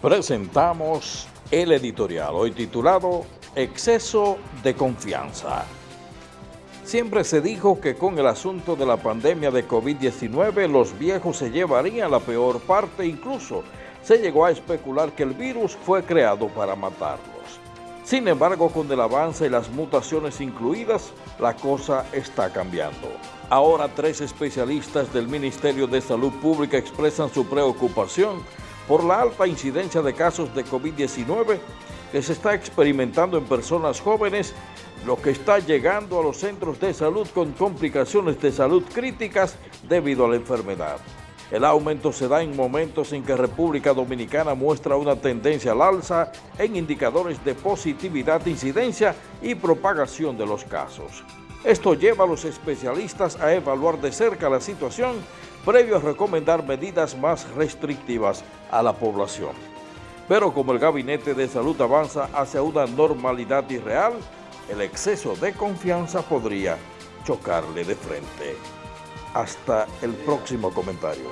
presentamos el editorial, hoy titulado Exceso de confianza. Siempre se dijo que con el asunto de la pandemia de COVID-19 los viejos se llevarían la peor parte, incluso se llegó a especular que el virus fue creado para matarlos. Sin embargo, con el avance y las mutaciones incluidas, la cosa está cambiando. Ahora tres especialistas del Ministerio de Salud Pública expresan su preocupación por la alta incidencia de casos de COVID-19 que se está experimentando en personas jóvenes, lo que está llegando a los centros de salud con complicaciones de salud críticas debido a la enfermedad. El aumento se da en momentos en que República Dominicana muestra una tendencia al alza en indicadores de positividad, incidencia y propagación de los casos. Esto lleva a los especialistas a evaluar de cerca la situación previo a recomendar medidas más restrictivas a la población. Pero como el Gabinete de Salud avanza hacia una normalidad irreal, el exceso de confianza podría chocarle de frente. Hasta el próximo comentario.